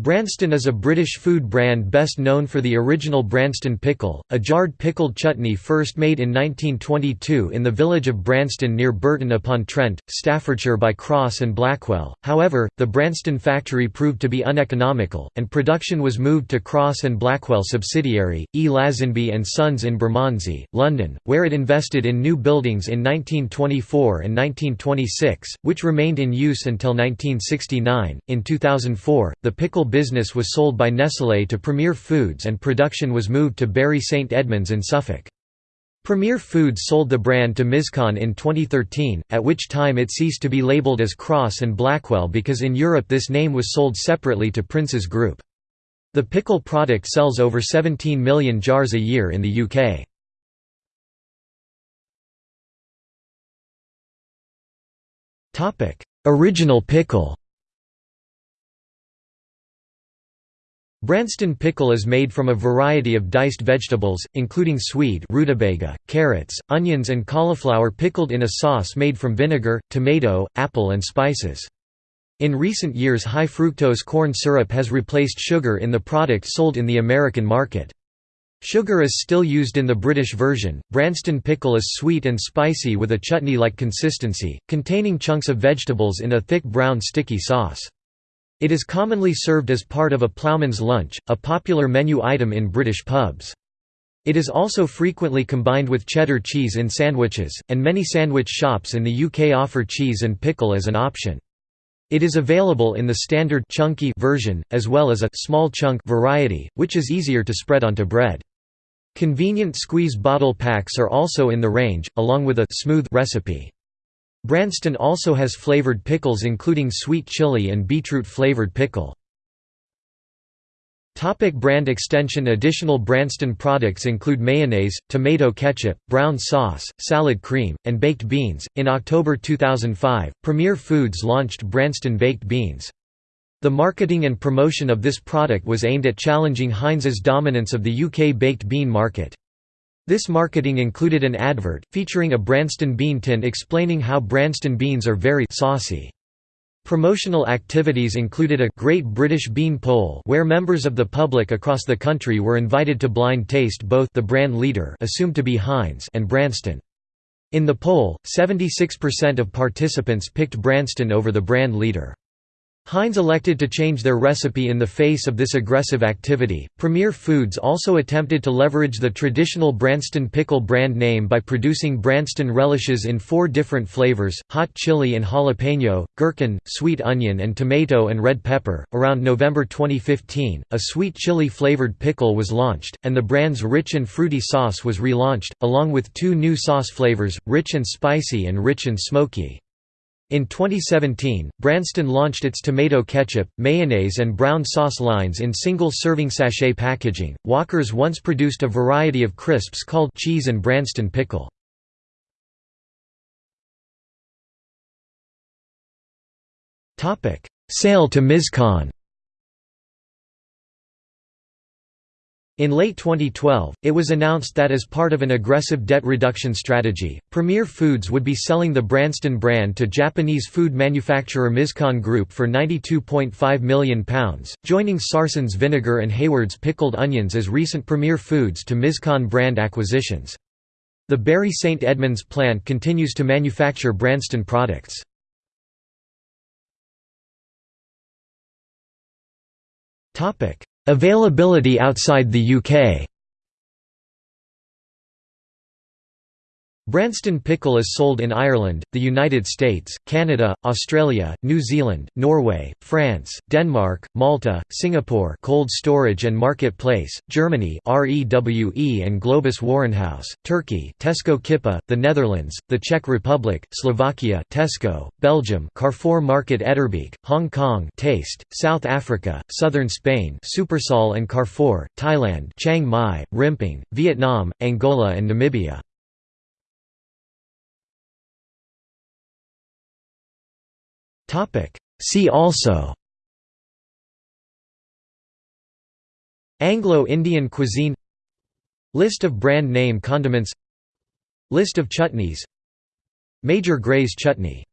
Branston is a British food brand best known for the original Branston pickle, a jarred pickled chutney first made in 1922 in the village of Branston near Burton-upon-Trent, Staffordshire by Crosse and Blackwell. However, the Branston factory proved to be uneconomical, and production was moved to Crosse and Blackwell subsidiary, E. Lazenby and Sons in Bermondsey, London, where it invested in new buildings in 1924 and 1926, which remained in use until 1969. In 2004, the pickle business was sold by Nestlé to Premier Foods and production was moved to Bury St Edmunds in Suffolk. Premier Foods sold the brand to Mizkan in 2013, at which time it ceased to be labelled as Crosse and Blackwell because in Europe this name was sold separately to Princes Group. The pickle product sells over 17 million jars a year in the UK. Original pickle Branston pickle is made from a variety of diced vegetables, including swede rutabaga, carrots, onions and cauliflower pickled in a sauce made from vinegar, tomato, apple and spices. In recent years high fructose corn syrup has replaced sugar in the product sold in the American market. Sugar is still used in the British version. Branston pickle is sweet and spicy with a chutney-like consistency, containing chunks of vegetables in a thick brown sticky sauce. It is commonly served as part of a ploughman's lunch, a popular menu item in British pubs. It is also frequently combined with cheddar cheese in sandwiches, and many sandwich shops in the UK offer cheese and pickle as an option. It is available in the standard chunky version, as well as a small chunk variety, which is easier to spread onto bread. Convenient squeeze bottle packs are also in the range, along with a smooth recipe. Branston also has flavored pickles including sweet chili and beetroot flavored pickle. Topic brand extension Additional Branston products include mayonnaise, tomato ketchup, brown sauce, salad cream, and baked beans. In October 2005, Premier Foods launched Branston Baked Beans. The marketing and promotion of this product was aimed at challenging Heinz's dominance of the UK baked bean market. This marketing included an advert, featuring a Branston bean tin explaining how Branston beans are very saucy. Promotional activities included a Great British Bean Poll where members of the public across the country were invited to blind taste both the brand leader assumed to be Heinz and Branston. In the poll, 76% of participants picked Branston over the brand leader. Heinz elected to change their recipe in the face of this aggressive activity. Premier Foods also attempted to leverage the traditional Branston pickle brand name by producing Branston relishes in four different flavors hot chili and jalapeno, gherkin, sweet onion, and tomato and red pepper. Around November 2015, a sweet chili flavored pickle was launched, and the brand's rich and fruity sauce was relaunched, along with two new sauce flavors rich and spicy and rich and smoky. In 2017, Branston launched its tomato ketchup, mayonnaise, and brown sauce lines in single serving sachet packaging. Walker's once produced a variety of crisps called cheese and Branston pickle. Sale to Mizkan In late 2012, it was announced that as part of an aggressive debt reduction strategy, Premier Foods would be selling the Branston brand to Japanese food manufacturer Mizkan Group for £92.5 million, joining Sarson's vinegar and Hayward's pickled onions as recent Premier Foods to Mizkan brand acquisitions. The Bury St Edmunds plant continues to manufacture Branston products. Topic: Availability outside the UK Branston pickle is sold in Ireland, the United States, Canada, Australia, New Zealand, Norway, France, Denmark, Malta, Singapore cold storage and marketplace, Germany REWE and Globus Warenhuis, Turkey Tesco Kipa, the Netherlands, the Czech Republic, Slovakia Tesco, Belgium Carrefour Market Etterbeek, Hong Kong Taste, South Africa, Southern Spain Supersol and Carrefour, Thailand Chiang Mai, Rimping, Vietnam, Angola and Namibia. See also Anglo-Indian cuisine List of brand name condiments List of chutneys Major Grey's chutney